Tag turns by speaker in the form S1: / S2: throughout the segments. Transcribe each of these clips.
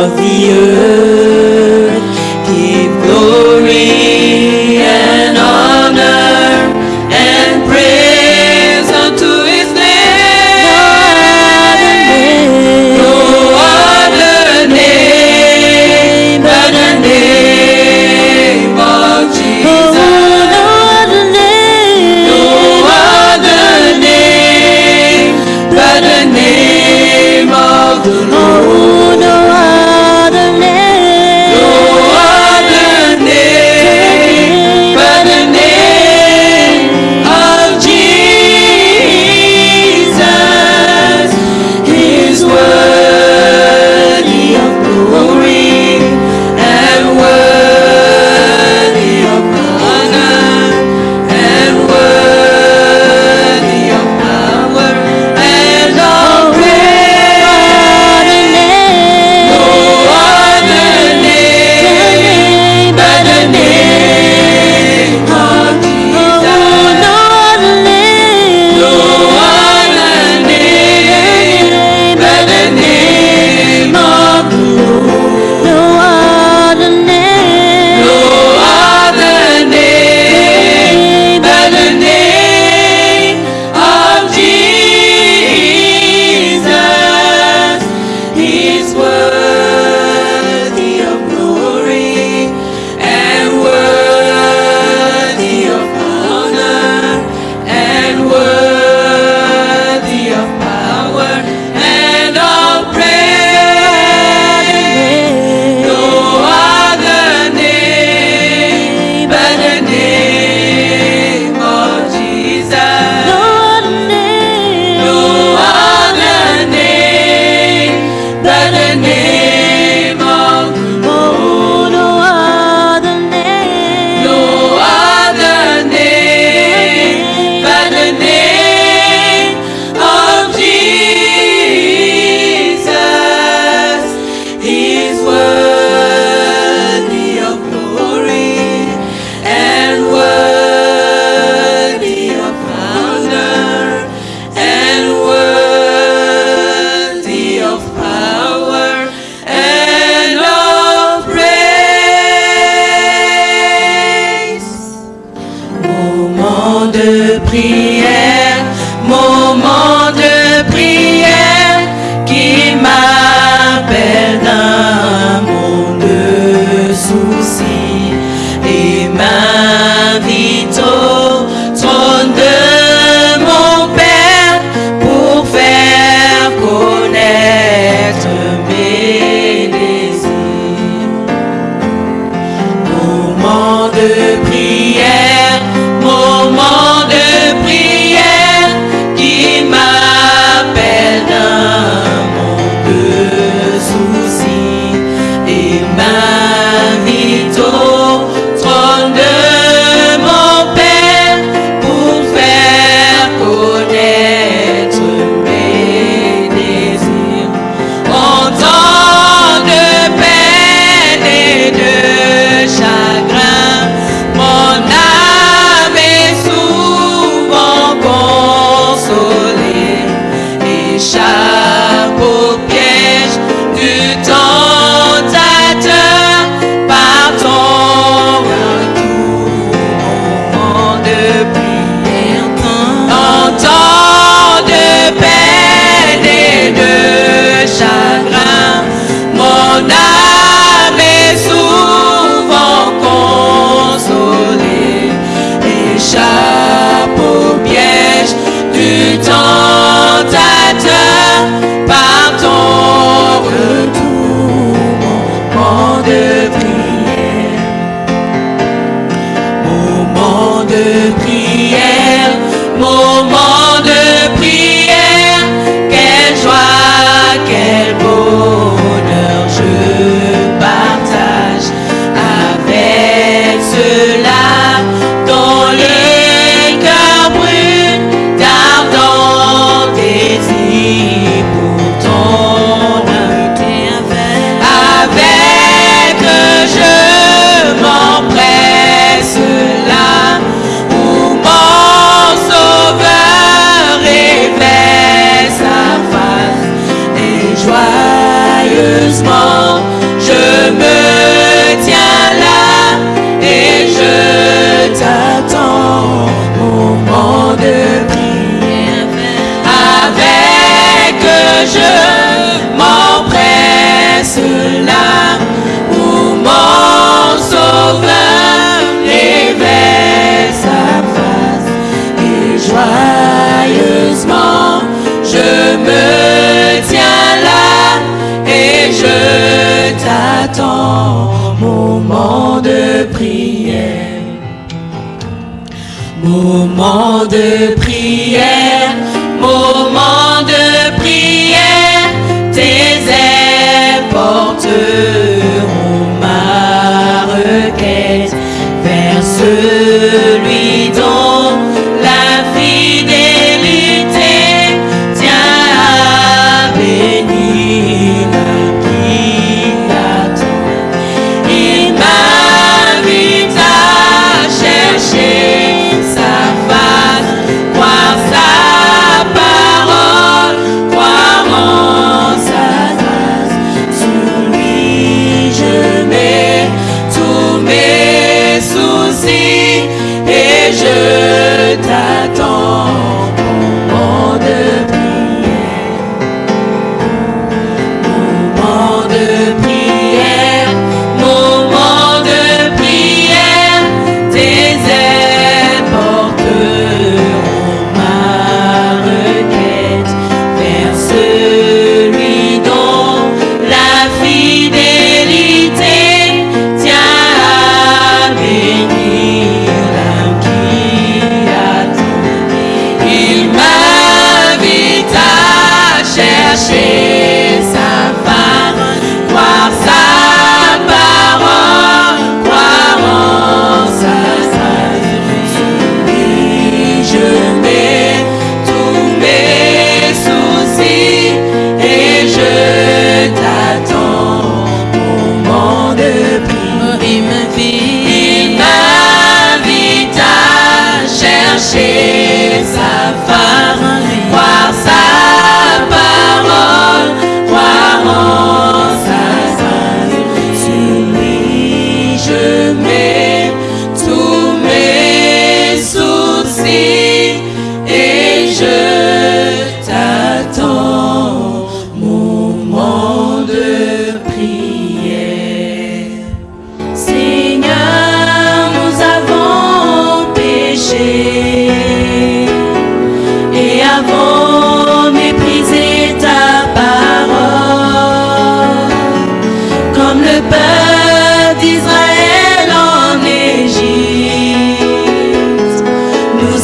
S1: of the earth. De prière, Year's mom T'attends moment de prière. Moment de prière, moment she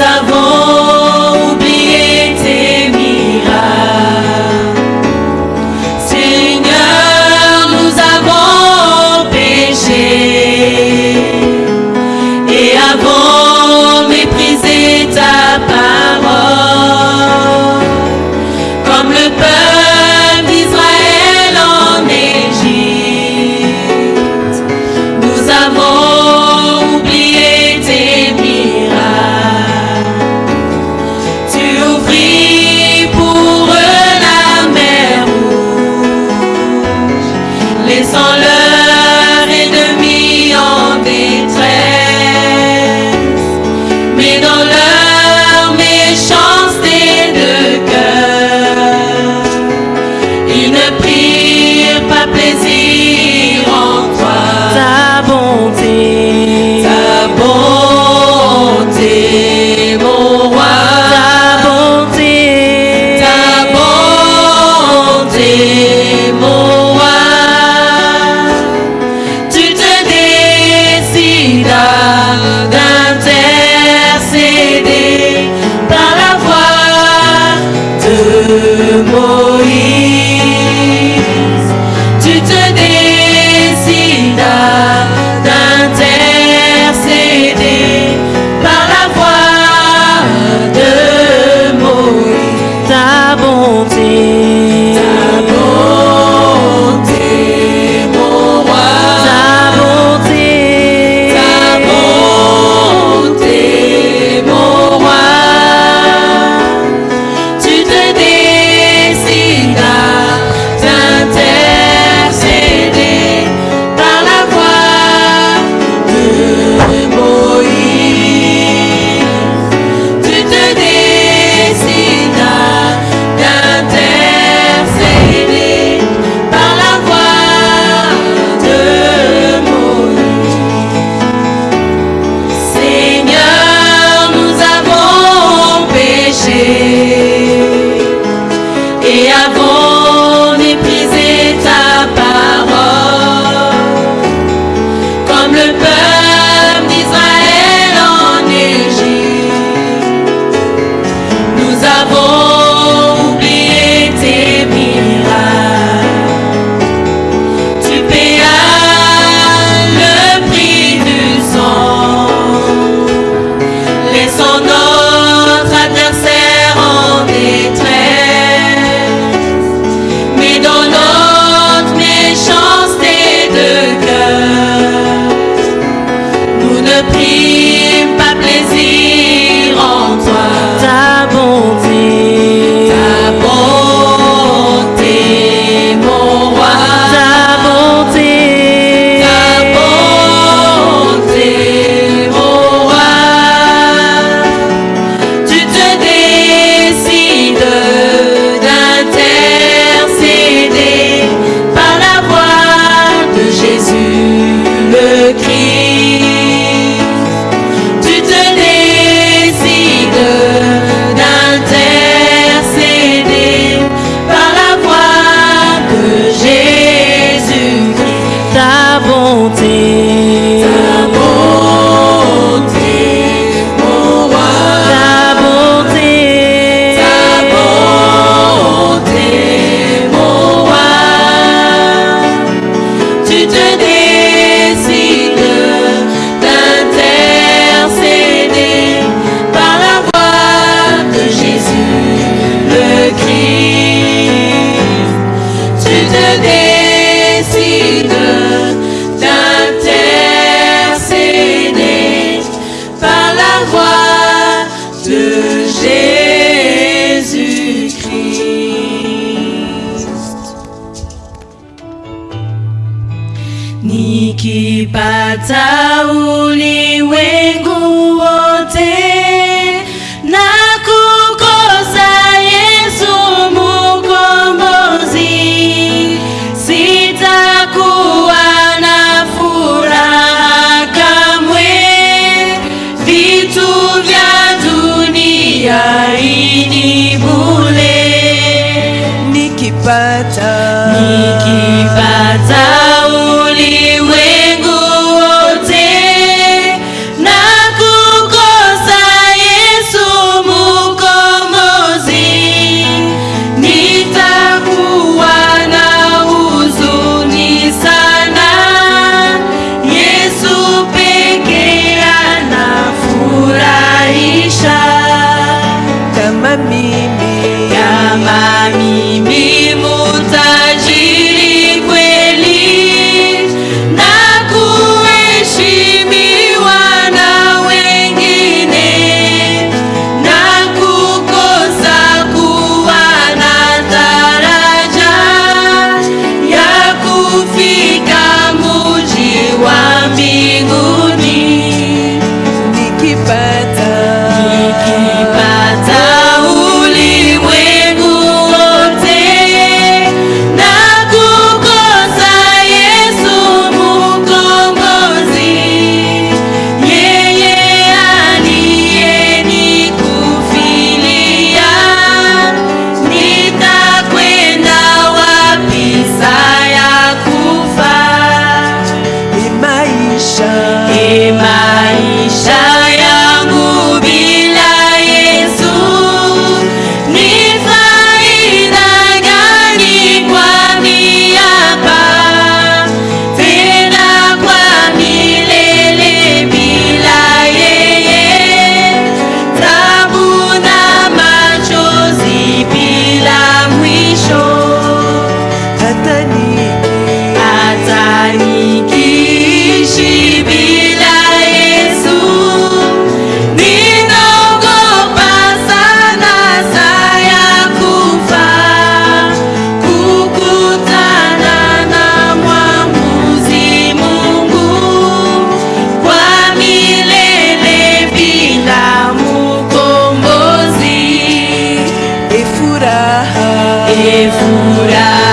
S1: avós. Jonesy. e furar.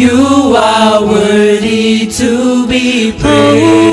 S1: You are worthy to be praised.